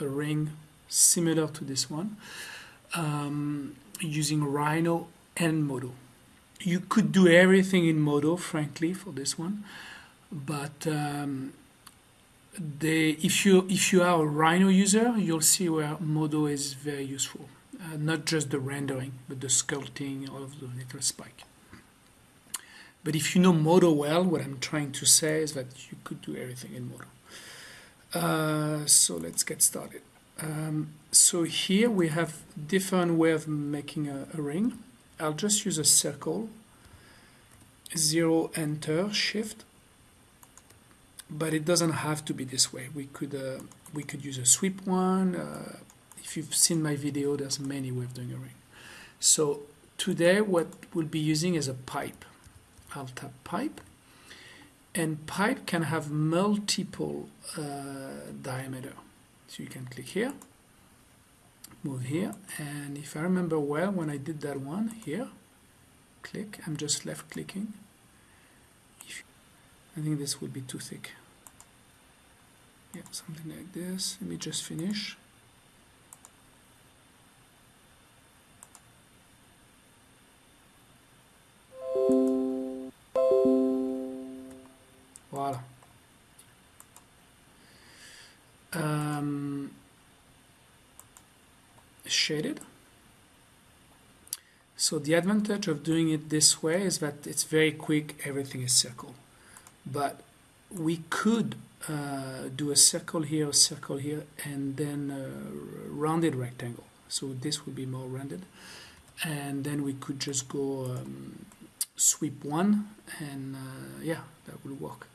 a ring similar to this one um, using Rhino and Modo. You could do everything in Modo, frankly, for this one, but um, they, if you if you are a Rhino user, you'll see where Modo is very useful. Uh, not just the rendering, but the sculpting, all of the little spike. But if you know Modo well, what I'm trying to say is that you could do everything in Modo. Uh, so let's get started. Um, so here we have different way of making a, a, ring. I'll just use a circle, zero, enter, shift. But it doesn't have to be this way. We could uh, we could use a sweep one. Uh, if you've seen my video, there's many ways of doing a ring. So today what we'll be using is a pipe. I'll tap pipe and pipe can have multiple uh, diameter. So you can click here, move here, and if I remember well, when I did that one here, click, I'm just left clicking. If, I think this would be too thick. Yeah, something like this. Let me just finish. Shaded. So the advantage of doing it this way is that it's very quick, everything is circle. But we could uh, do a circle here, a circle here, and then a rounded rectangle. So this would be more rounded. And then we could just go um, sweep one, and uh, yeah, that will work.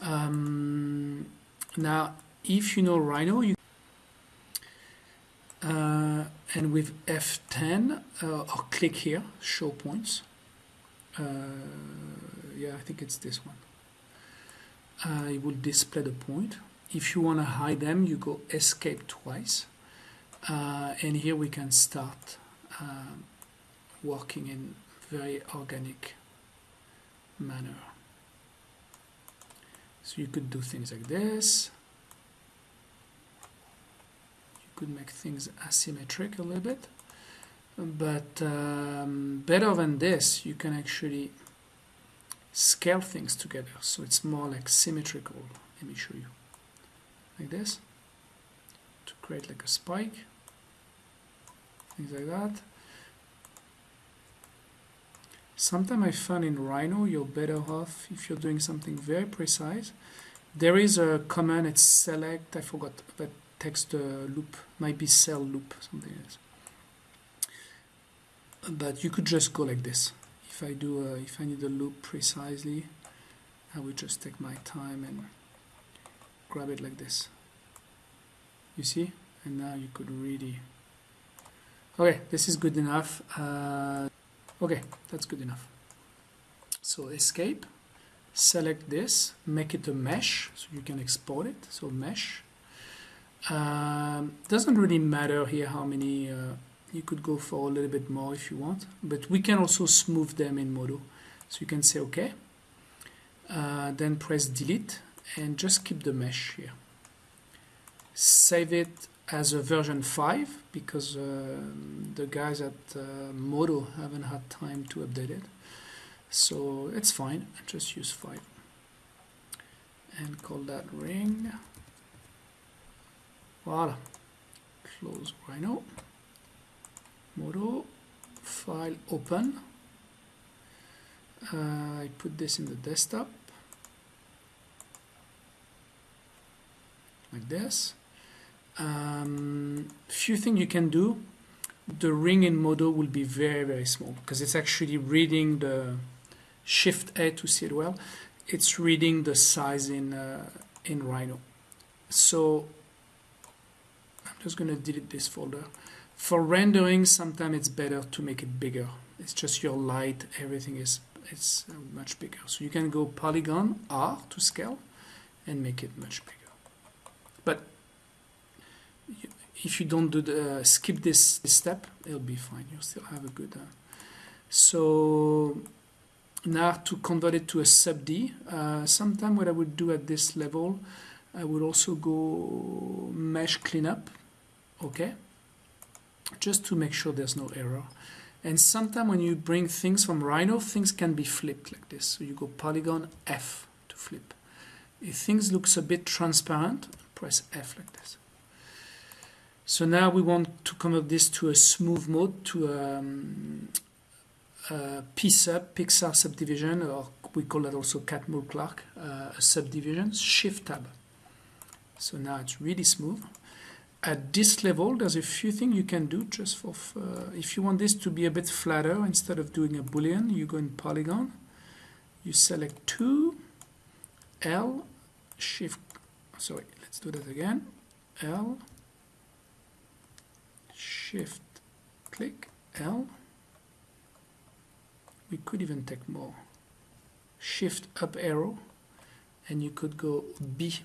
Um, now, if you know Rhino, you uh, and with F10 uh, or click here, show points. Uh, yeah, I think it's this one. Uh, it will display the point. If you want to hide them, you go escape twice. Uh, and here we can start uh, working in very organic manner. So you could do things like this. You could make things asymmetric a little bit. But um, better than this, you can actually scale things together. So it's more like symmetrical. Let me show you. Like this. To create like a spike. Things like that. Sometimes I find in Rhino you're better off if you're doing something very precise. There is a command, it's select, I forgot, but text uh, loop, might be cell loop, something else. But you could just go like this. If I do, a, if I need a loop precisely, I would just take my time and grab it like this. You see? And now you could really... Okay, this is good enough. Uh, Okay, that's good enough. So escape, select this, make it a mesh, so you can export it, so mesh. Um, doesn't really matter here how many, uh, you could go for a little bit more if you want, but we can also smooth them in Modo. So you can say OK, uh, then press delete and just keep the mesh here. Save it as a version 5 because uh, the guys at uh, Modo haven't had time to update it. So it's fine, just use 5 and call that ring. Voila. Close Rhino. Modo. File open. Uh, I put this in the desktop. Like this um, few things you can do the ring in Modo will be very very small because it's actually reading the shift A to see it well it's reading the size in uh, in Rhino so Just gonna delete this folder for rendering sometimes it's better to make it bigger it's just your light everything is it's uh, much bigger so you can go polygon R to scale and make it much bigger but if you don't do the uh, skip this, this, step, it'll be fine. You'll still have a good. Uh, so now to convert it to a sub D, uh, sometime what I would do at this level, I would also go mesh cleanup, okay, just to make sure there's no error. And sometimes when you bring things from Rhino, things can be flipped like this. So you go polygon F to flip. If things looks a bit transparent, press F like this. So now we want to convert this to a smooth mode, to um, a PSUB, Pixar subdivision, or we call that also Catmull Clark, uh, subdivision, Shift Tab. So now it's really smooth. At this level, there's a few things you can do just for, uh, if you want this to be a bit flatter, instead of doing a boolean, you go in polygon, you select 2, L, shift, sorry, let's do that again, L, shift, click, L, we could even take more, shift up arrow, and you could go B,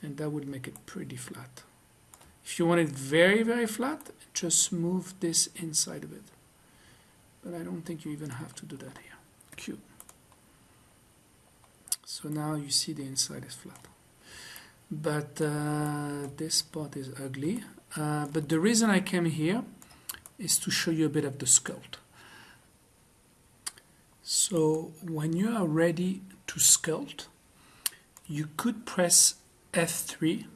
and that would make it pretty flat. If you want it very, very flat, just move this inside of it. But I don't think you even have to do that here. Q. So now you see the inside is flat. But uh, this part is ugly. Uh, but the reason I came here is to show you a bit of the sculpt. So when you are ready to sculpt, you could press F3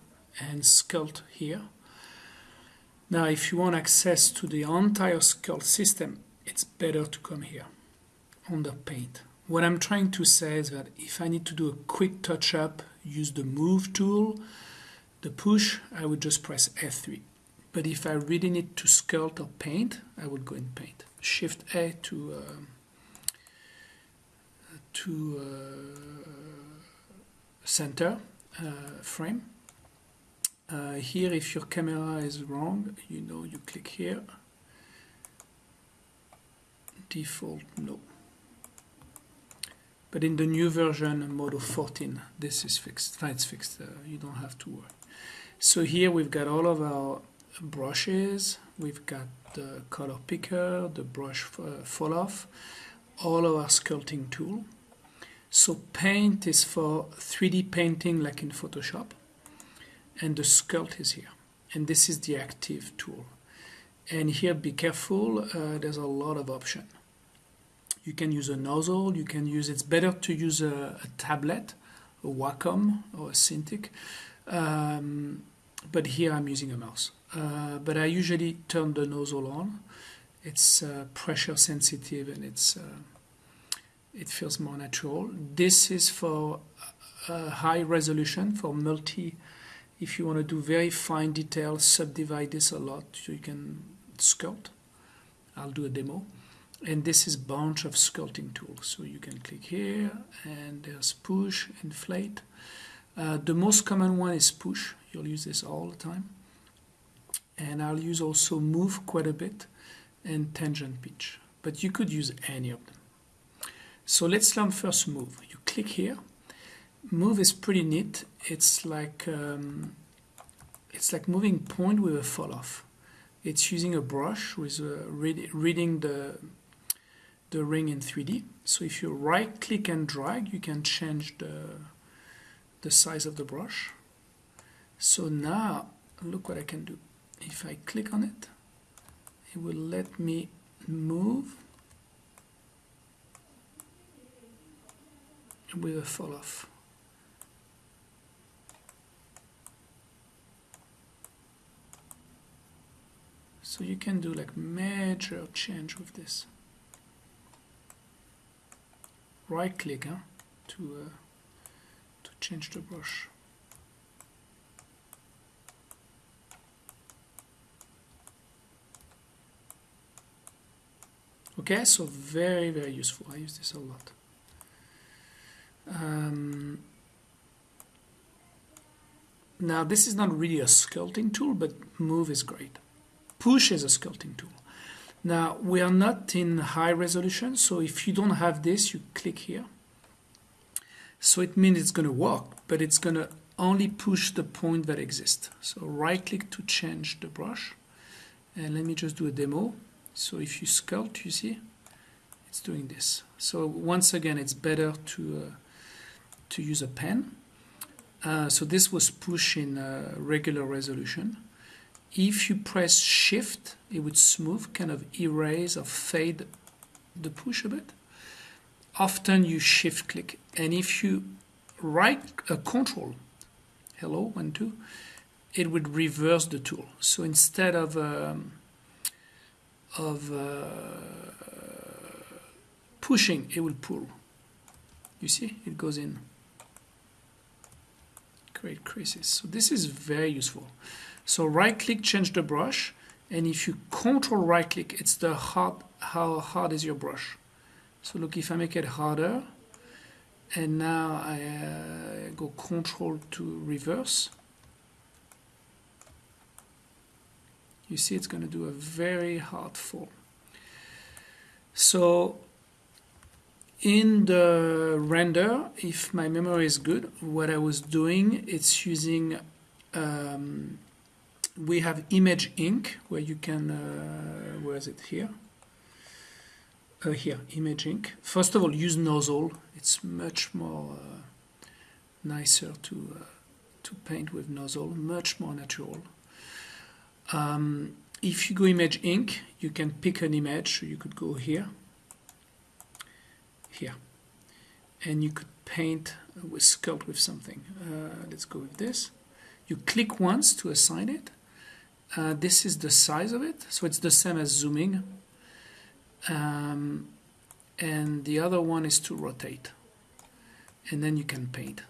and sculpt here now, if you want access to the entire sculpt system, it's better to come here under paint. What I'm trying to say is that if I need to do a quick touch up, use the move tool, the push, I would just press F3. But if I really need to sculpt or paint, I would go in paint. Shift A to uh, to uh, center uh, frame uh, here, if your camera is wrong, you know, you click here. Default, no. But in the new version, Modo 14, this is fixed. It's fixed. Uh, you don't have to worry. So here we've got all of our brushes. We've got the color picker, the brush uh, fall off, all of our sculpting tool. So paint is for 3D painting like in Photoshop and the sculpt is here. And this is the active tool. And here be careful uh, there's a lot of option. You can use a nozzle you can use it's better to use a, a tablet a Wacom or a Cintiq um, but here I'm using a mouse. Uh, but I usually turn the nozzle on. It's uh, pressure sensitive and it's uh, it feels more natural. This is for high resolution for multi if you want to do very fine detail, subdivide this a lot so you can sculpt. I'll do a demo. And this is a bunch of sculpting tools. So you can click here and there's push, inflate. Uh, the most common one is push. You'll use this all the time. And I'll use also move quite a bit and tangent pinch. But you could use any of them. So let's learn first move. You click here move is pretty neat. It's like um, it's like moving point with a fall off. It's using a brush with uh, read, reading the the ring in 3D. So if you right click and drag, you can change the the size of the brush. So now look what I can do. If I click on it, it will let me move with a fall off. So you can do like major change with this. Right click huh, to, uh, to change the brush. Okay, so very, very useful. I use this a lot. Um, now, this is not really a sculpting tool, but Move is great push is a sculpting tool. Now, we are not in high resolution, so if you don't have this, you click here. So it means it's going to work, but it's going to only push the point that exists. So right click to change the brush. And let me just do a demo. So if you sculpt, you see, it's doing this. So once again, it's better to, uh, to use a pen. Uh, so this was push in uh, regular resolution. If you press shift, it would smooth, kind of erase or fade the push a bit. Often you shift click, and if you right uh, control, hello, one, two, it would reverse the tool. So instead of um, of uh, pushing, it will pull. You see, it goes in. Create creases. So this is very useful. So right click, change the brush, and if you control right click, it's the hard, how hard is your brush. So look, if I make it harder, and now I uh, go control to reverse, you see it's going to do a very hard fall. So in the render, if my memory is good, what I was doing, it's using, um, we have image ink where you can, uh, where is it here? Uh, here, image ink. First of all, use nozzle. It's much more uh, nicer to, uh, to paint with nozzle, much more natural. Um, if you go image ink, you can pick an image. You could go here, here, and you could paint with sculpt with something. Uh, let's go with this. You click once to assign it. Uh, this is the size of it, so it's the same as zooming. Um, and the other one is to rotate, and then you can paint.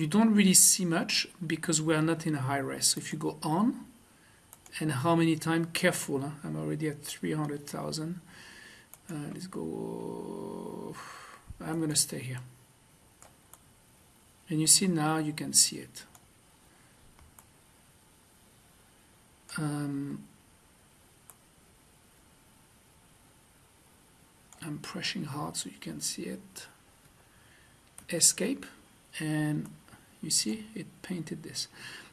you don't really see much because we are not in a high res. So if you go on, and how many times, careful, huh? I'm already at 300,000. Uh, let's go, I'm going to stay here. And you see now you can see it. Um, I'm pressing hard so you can see it. Escape and you see it painted this.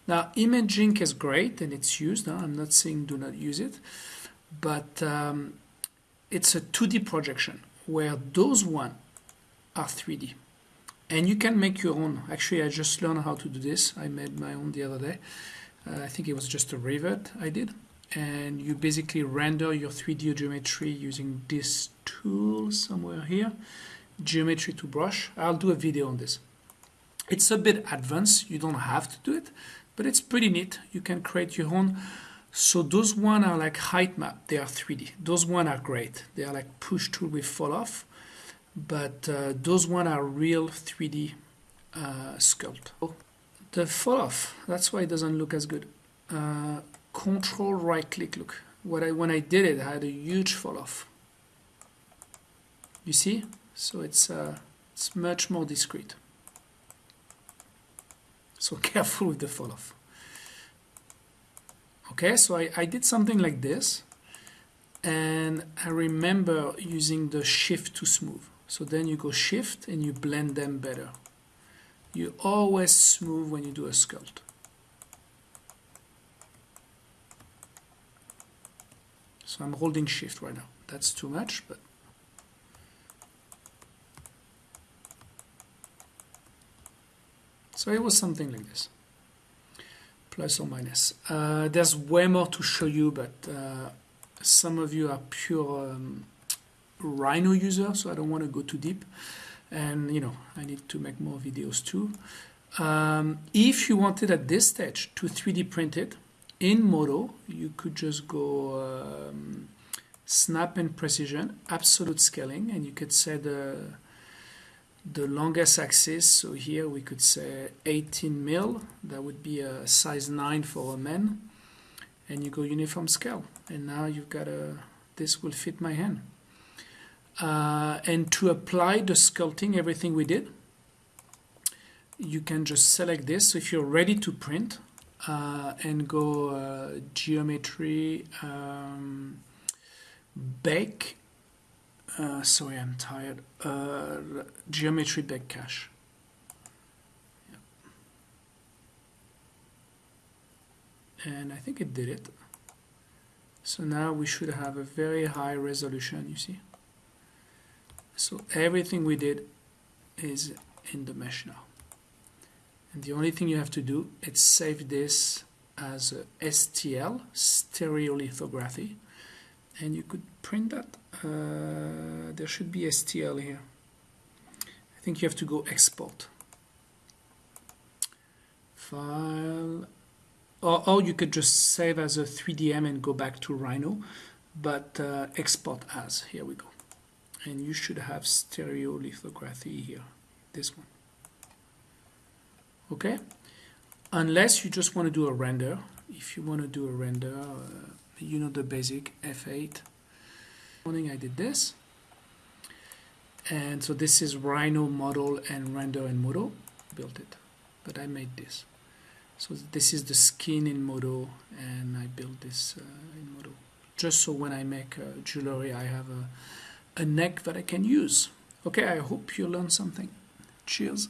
Now image ink is great and it's used I'm not saying do not use it but um, it's a 2D projection where those one are 3D and you can make your own. Actually I just learned how to do this. I made my own the other day uh, I think it was just a Revit I did and you basically render your 3D geometry using this tool somewhere here geometry to brush I'll do a video on this it's a bit advanced, you don't have to do it, but it's pretty neat. You can create your own. So those one are like height map, they are 3D. Those one are great. They are like push tool with fall off, but uh, those one are real 3D uh, sculpt. The fall off, that's why it doesn't look as good. Uh, control right click, look. What I, when I did it, I had a huge fall off. You see? So it's, uh, it's much more discreet. So careful with the fall off. Okay, so I, I did something like this and I remember using the shift to smooth. So then you go shift and you blend them better. You always smooth when you do a sculpt. So I'm holding shift right now. That's too much, but So it was something like this, plus or minus. Uh, there's way more to show you, but uh, some of you are pure um, Rhino users, so I don't want to go too deep. And, you know, I need to make more videos too. Um, if you wanted at this stage to 3D print it in Modo, you could just go um, snap and precision, absolute scaling, and you could set the the longest axis. So here we could say 18 mil. That would be a size 9 for a man. And you go uniform scale. And now you've got a this will fit my hand uh, and to apply the sculpting everything we did you can just select this so if you're ready to print uh, and go uh, geometry um, bake uh, sorry, I'm tired. Uh, geometry bake cache. And I think it did it. So now we should have a very high resolution, you see. So everything we did is in the mesh now. And the only thing you have to do is save this as STL, stereolithography. And you could print that. Uh, there should be STL here. I think you have to go export. File. Or, or you could just save as a 3DM and go back to Rhino. But uh, export as. Here we go. And you should have stereolithography here. This one. Okay? Unless you just want to do a render. If you want to do a render uh, you know the basic F8 morning I did this. And so this is Rhino model and render in Modo built it. But I made this. So this is the skin in Modo and I built this uh, in Modo just so when I make uh, jewelry I have a, a neck that I can use. Okay I hope you learned something. Cheers